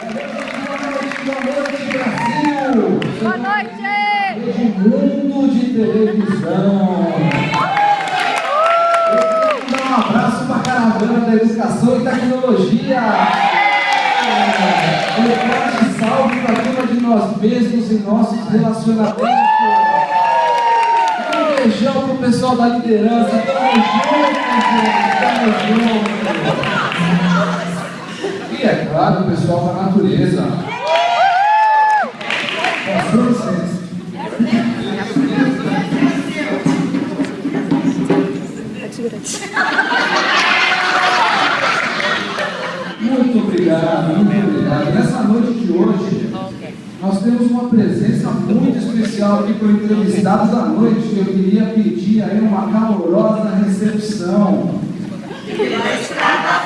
Boa noite! Rede Mundo de Televisão. Eu queria dar um abraço para caravana da educação e tecnologia. Um forte salve para cima de nós mesmos e nossos relacionamentos. Um beijão o pessoal da liderança. Tamo junto. Tamo junto. É claro, o pessoal da natureza. Com licença. Muito obrigado, muito obrigado. Nessa noite de hoje, nós temos uma presença muito especial aqui para o entrevistado da noite, eu queria pedir aí uma calorosa recepção. Tímida.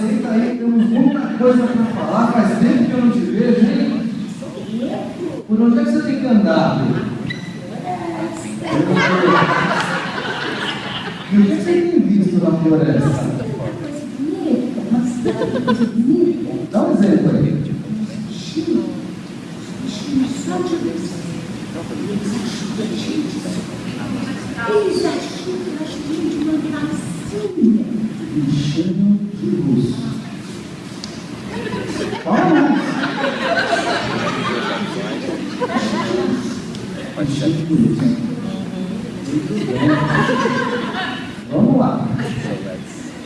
Senta aí, temos muita coisa para falar. Faz tempo que eu não te vejo, hein? Por onde é que você tem que andar? E o que você tem visto na floresta? Dá um exemplo aí. Eles acham que nós temos gracinha. Enchendo de luz. Vamos! Enchendo de luz. Muito bem. Vamos lá.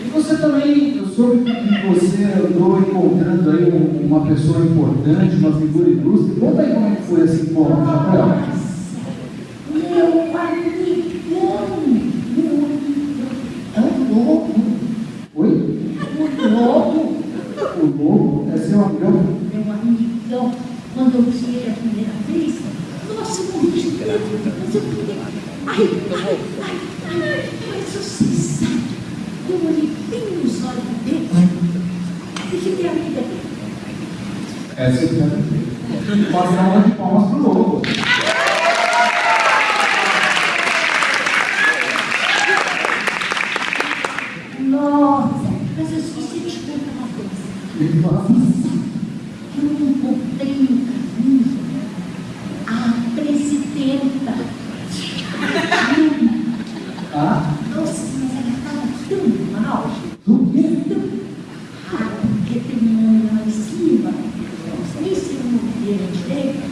E você também, eu soube que você andou encontrando aí um- uma pessoa importante, uma figura ilustre. Conta aí como é foi esse encontro, Chapéu. Meu amigão, é um lobo, Oi? um lobo, O lobo é seu amigão? meu amigão. Quando eu vi ele a primeira vez, nossa, eu morri de medo, mas eu fiquei, ai, ai, ai, ai, mas você sabe, eu olhei bem nos olhos dele e fiquei amiga dele. Essa eu quero ver. Uma salva de palmas pro lobo. Nossa, mas eu de te contar uma coisa. Ele fala, Eu encontrei no caminho a presidenta. ah, Nossa, mas ela estava tão mal. do quê? Ah, porque tem um homem lá em cima. Não sei se eu não vi ele direito.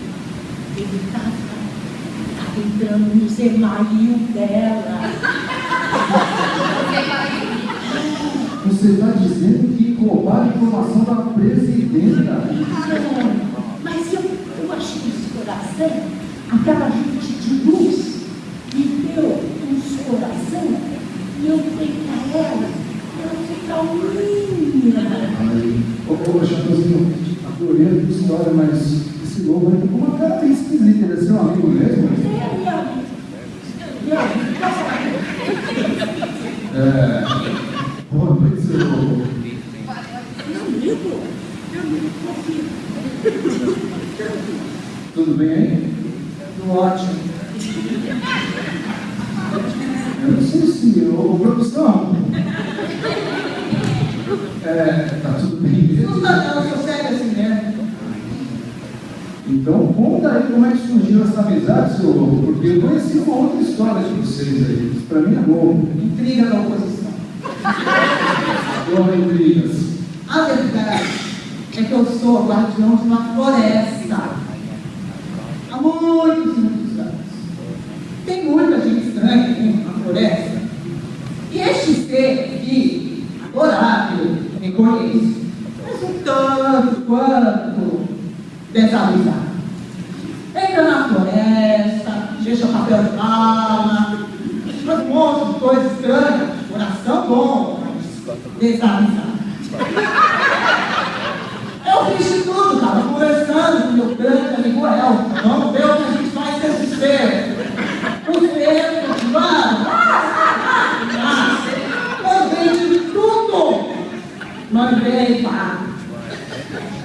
Ele estava tava entrando no zemail dela. Você está dizendo que roubaram a informação da presidenta? Ah, mas eu, eu achei esse coração, aquela gente de luz, me deu uns coração e eu dei para ela, ela fica calminha. Aí, ô, ô, Chapeuzinho, adorei a tua história, mas esse lobo aí tá com uma cara meio esquisita. Ele é seu amigo mesmo? É, minha amiga. Minha amiga, passa É. Boa noite, seu lobo. Meu confia. Tudo bem aí? Tudo ótimo. Eu não sei se. Ô, produção. É, tá tudo bem mesmo? Não tá não, sou sério assim mesmo. Então conta aí como é que surgiu essa amizade, seu lobo, porque eu conheci uma outra história de vocês aí. Isso pra mim é novo. Intriga da oposição. Toma intrigas. A verdade é que eu sou guardião de uma floresta. Há muitos, muitos anos. Tem muita gente estranha aqui na floresta. E este ser aqui, adorável, me conhece. Mas um tanto quanto desavisado. Entra na floresta, deixa papel de faz um monte de coisa estranha, coração bom, mas desavisado. Eu fiz de tudo, tava conversando com meu grande amigo El. Vamos ver o que a gente faz com esse ser. O ser, continuando. Mandei de tudo. Mandei, pá.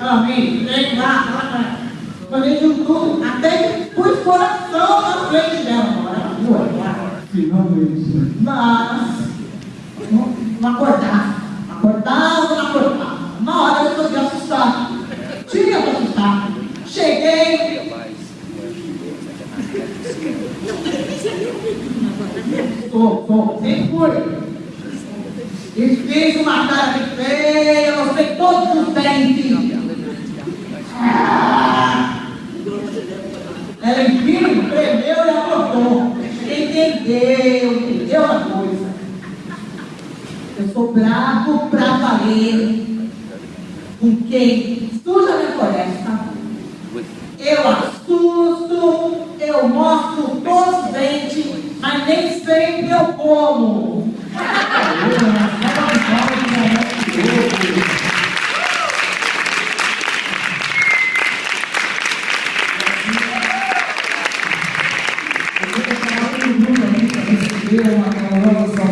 Amém. Vem lá, Mandei de tudo. Até que pus bora. Finalmente. Mas não, não acordava. Acordava, não acordava. Uma hora eu resolvi assustar. Tinha para assustar. Cheguei. Sou, sou, sempre fui. E fiz uma cara de feia, mostrei todos os dentes. Entendeu, entendeu uma coisa. Eu sou bravo pra valer com quem suja minha floresta. Eu assusto, eu mostro todos os dentes, mas nem sempre eu como. Thank you.